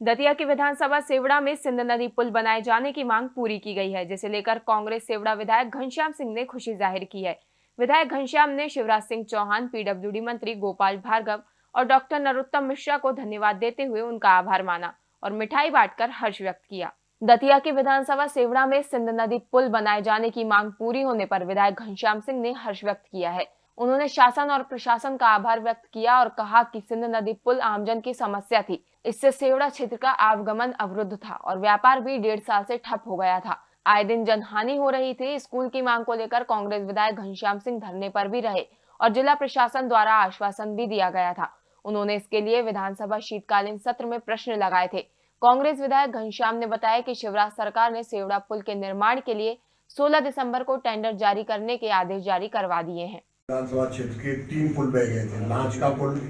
दतिया की विधानसभा सेवड़ा में सिंध नदी पुल बनाए जाने की मांग पूरी की गई है, जिसे लेकर कांग्रेस सेवड़ा विधायक घनश्याम सिंह ने खुशी ज़ाहिर की है। विधायक घनश्याम ने शिवराज सिंह चौहान, पीडब्ल्यूडी मंत्री गोपाल भार्गव और डॉक्टर नरोत्तम मिश्रा को धन्यवाद देते हुए उनका आभार माना और मिठाई बांटकर हर्ष व्यक्त किया। दतिया की विधानसभा सेवड़ा में सिंध नदी पुल बनाए जाने की मांग पूरी होने पर विधायक घनश्याम सिंह ने हर्ष व्यक्त किया है। उन्होंने शासन और प्रशासन का आभार व्यक्त किया और कहा कि सिंध नदी पुल आमजन की समस्या थी इससे सेवड़ा क्षेत्र का आवागमन अवरुद्ध था और व्यापार भी डेढ़ साल से ठप हो गया था। आए दिन जनहानि हो रही थी, स्कूल की मांग को लेकर कांग्रेस विधायक घनश्याम सिंह धरने पर भी रहे और जिला प्रशासन द्वारा आश्वासन भी दिया गया था। उन्होंने इसके लिए विधानसभा शीतकालीन सत्र में प्रश्न लगाए थे। कांग्रेस विधायक घनश्याम ने बताया कि शिवराज सरकार ने सेवड़ा पुल के निर्माण के लिए 16 दिसंबर को टेंडर जारी करने के आदेश जारी करवा दिए हैं। विधानसभा क्षेत्र के तीन पुल बह गए थे लांच का पुल,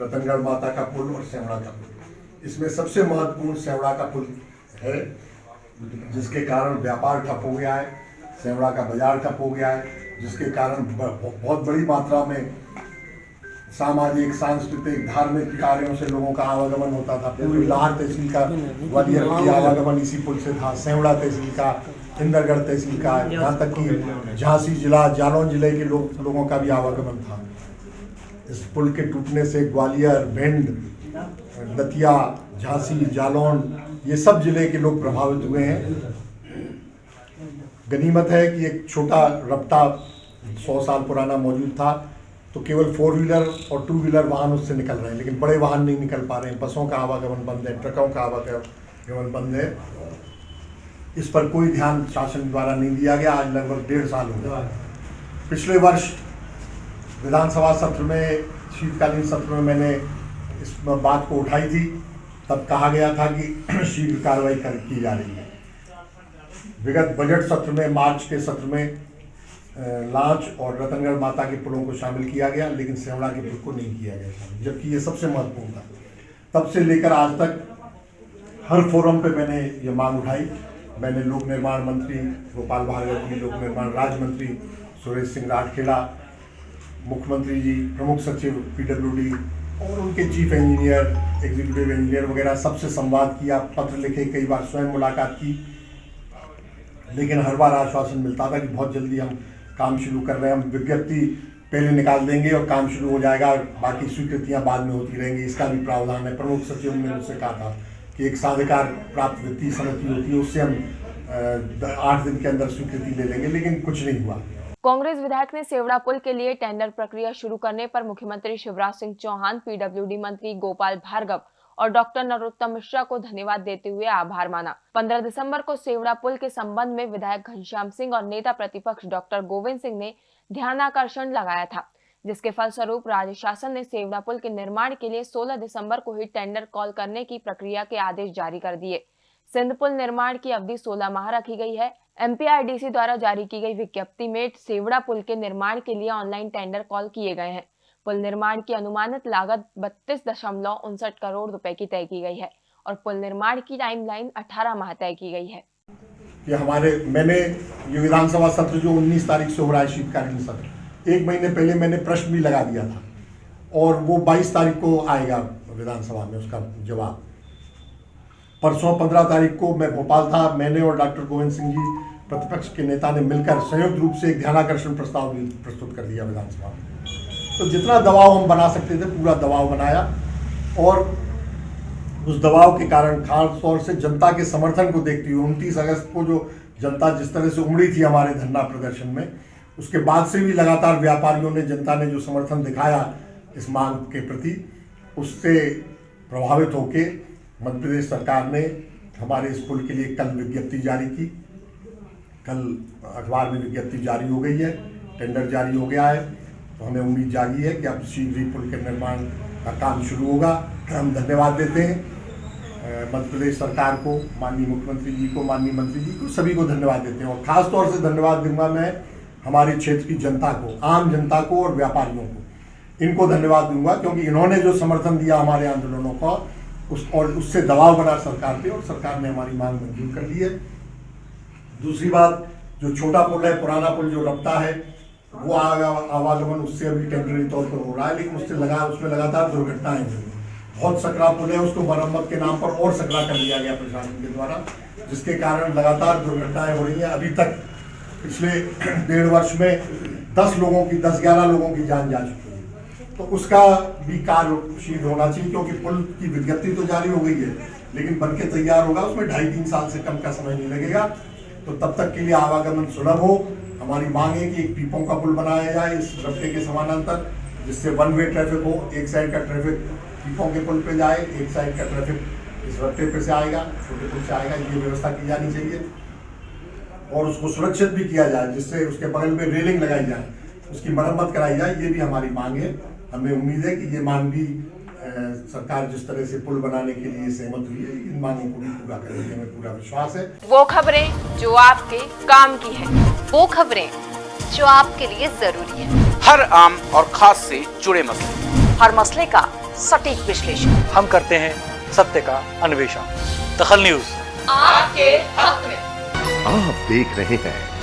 रतनगढ़ माता का पुल और सेवड़ा का पुल। इसमें सबसे महत्वपूर्ण सेवड़ा का पुल है, जिसके कारण व्यापार ठप हो गया है, सेवड़ा का बाज़ार ठप हो गया है, जिसके कारण बहुत बड़ी मात्रा में सामाजिक, सांस्कृतिक, धार्मिक कार्यों से लोगों का आवागमन होता था। पूरी लाहौर तहसील का ग्वालियर की आवागमन इसी पुल से था, सेवड़ा तहसील का, इंदरगढ़ तहसील का यहाँ तक कि झांसी जिला, जालौन ज़िले के लोग, लोगों का भी आवागमन था। इस पुल के टूटने से ग्वालियर, भिंड दतिया, झांसी, जालौन, ये सब ज़िले के लोग प्रभावित हुए हैं। गनीमत है कि एक छोटा रपटा सौ साल पुराना मौजूद था तो केवल फोर व्हीलर और टू व्हीलर वाहन उससे निकल रहे हैं, लेकिन बड़े वाहन नहीं निकल पा रहे हैं। बसों का आवागमन बंद है, ट्रकों का आवागमन बंद है। इस पर कोई ध्यान शासन द्वारा नहीं दिया गया, आज लगभग डेढ़ साल हो गया पिछले वर्ष विधानसभा सत्र में, शीतकालीन सत्र में मैंने इस बात को उठाई थी, तब कहा गया था कि शीघ्र कार्रवाई कर, की जा रही है। विगत बजट सत्र में, मार्च के सत्र में लांच और रतनगढ़ माता के पुलों को शामिल किया गया, लेकिन सेवड़ा के पुल को नहीं किया गया जबकि ये सबसे महत्वपूर्ण था। तब से लेकर आज तक हर फोरम पे मैंने ये मांग उठाई। मैंने लोक निर्माण मंत्री गोपाल भार्गव जी, लोक निर्माण राज्य मंत्री सुरेश सिंह राठखेड़ा, मुख्यमंत्री जी, प्रमुख सचिव पीडब्ल्यूडी और उनके चीफ इंजीनियर एग्जीक्यूटिव इंजीनियर वगैरह सबसे संवाद किया, पत्र लिखे, कई बार स्वयं मुलाकात की। लेकिन हर बार आश्वासन मिलता था कि बहुत जल्दी हम काम शुरू कर रहे हैं। हम विज्ञप्ति पहले निकाल देंगे और काम शुरू हो जाएगा बाकी स्वीकृतियाँ बाद में होती रहेंगी। इसका भी प्रावधान है। प्रमुख सचिव ने मुझसे कहा था कि एक साधिकार प्राप्त वित्तीय समिति होती है, उससे हम आठ दिन के अंदर स्वीकृति ले लेंगे, लेकिन कुछ नहीं हुआ। कांग्रेस विधायक ने सेवड़ा पुल के लिए टेंडर प्रक्रिया शुरू करने पर मुख्यमंत्री शिवराज सिंह चौहान, पीडब्ल्यूडी मंत्री गोपाल भार्गव और डॉक्टर नरोत्तम मिश्रा को धन्यवाद देते हुए आभार माना। 15 दिसंबर को सेवड़ा पुल के संबंध में विधायक घनश्याम सिंह और नेता प्रतिपक्ष डॉक्टर गोविंद सिंह ने ध्यानाकर्षण लगाया था, जिसके फलस्वरूप राज्य शासन ने सेवड़ा पुल के निर्माण के लिए 16 दिसंबर को ही टेंडर कॉल करने की प्रक्रिया के आदेश जारी कर दिए। सिंध पुल निर्माण की अवधि 16 माह रखी गई है। एमपीआरडीसी द्वारा जारी की गई विज्ञप्ति में सेवड़ा पुल के निर्माण के लिए ऑनलाइन टेंडर कॉल किए गए हैं। पुल निर्माण की अनुमानित लागत बत्तीस दशमलव उनसठ करोड़ रुपए की तय की गई है और पुल निर्माण की टाइमलाइन 18 माह तय की गई है। ये हमारे, मैंने ये विधानसभा सत्र जो 19 तारीख से हो रहा है शीतकालीन सत्र, एक महीने पहले मैंने प्रश्न भी लगा दिया था और वो 22 तारीख को आएगा विधानसभा में उसका जवाब। परसों 15 तारीख को मैं भोपाल था, मैंने और डॉक्टर गोविंद सिंह जी प्रतिपक्ष के नेता ने मिलकर संयुक्त रूप से एक ध्यानाकर्षण प्रस्ताव भी प्रस्तुत कर दिया विधानसभा में। तो जितना दबाव हम बना सकते थे, पूरा दबाव बनाया और उस दबाव के कारण खास तौर से जनता के समर्थन को देखते हुए, उनतीस अगस्त को जो जनता जिस तरह से उमड़ी थी हमारे धरना प्रदर्शन में, उसके बाद से भी लगातार व्यापारियों ने, जनता ने जो समर्थन दिखाया इस मांग के प्रति, उससे प्रभावित होकर मध्य प्रदेश सरकार ने हमारे इस पुल के लिए कल विज्ञप्ति जारी की। कल अखबार में विज्ञप्ति जारी हो गई है, टेंडर जारी हो गया है। तो हमें उम्मीद जागी है कि अब शीघ्र ही पुल के निर्माण का काम शुरू होगा। हम धन्यवाद देते हैं मध्य प्रदेश सरकार को, माननीय मुख्यमंत्री जी को, माननीय मंत्री जी को, सभी को धन्यवाद देते हैं। और खास तौर से धन्यवाद दूँगा मैं हमारे क्षेत्र की जनता को, आम जनता को और व्यापारियों को। इनको धन्यवाद दूँगा क्योंकि इन्होंने जो समर्थन दिया हमारे आंदोलनों का उस और उससे दबाव बना सरकार पे और सरकार ने हमारी मांग मंजूर कर ली है। दूसरी बात, जो छोटा पुल है, पुराना पुल जो रफ्ता है, वो आवागमन उससे अभी टेम्प्रेरी तौर पर हो रहा है लेकिन उससे लगा, उसमें लगातार दुर्घटनाएँ हुई बहुत सकरा पुल है, उसको मरम्मत के नाम पर और सकरा कर दिया गया प्रशासन के द्वारा, जिसके कारण लगातार दुर्घटनाएँ हो रही हैं। अभी तक पिछले डेढ़ वर्ष में दस लोगों की, दस ग्यारह लोगों की जान जा चुकी तो उसका भी कार्यशील होना चाहिए, क्योंकि पुल की विज्ञप्ति तो जारी हो गई है। लेकिन बन के तैयार होगा, उसमें ढाई तीन साल से कम का समय नहीं लगेगा। तो तब तक के लिए आवागमन सुलभ हो। हमारी मांग है कि एक पीपों का पुल बनाया जाए इस रफ्ते के समानांतर, जिससे वन वे ट्रैफ़िक हो, एक साइड का ट्रैफ़िक पीपों के पुल पे जाए, एक साइड का ट्रैफ़िक इस रफ्ते पे से आएगा, छोटे पुल से आएगा, ये व्यवस्था की जानी चाहिए। और उसको सुरक्षित भी किया जाए, जिससे उसके बगल में रेलिंग लगाई जाए, उसकी मरम्मत कराई जाए, ये भी हमारी मांग है। हमें उम्मीद है कि ये मांग भी सरकार जिस तरह से पुल बनाने के लिए सहमत हुई है इन मांगों को भी पूरा करेगी हमें पूरा विश्वास है। वो खबरें जो आपके काम की है वो खबरें जो आपके लिए ज़रूरी है। हर आम और खास से जुड़े मसले। हर मसले का सटीक विश्लेषण। हम करते हैं सत्य का अन्वेषण। दखल न्यूज़। आपके हक में। आप देख रहे हैं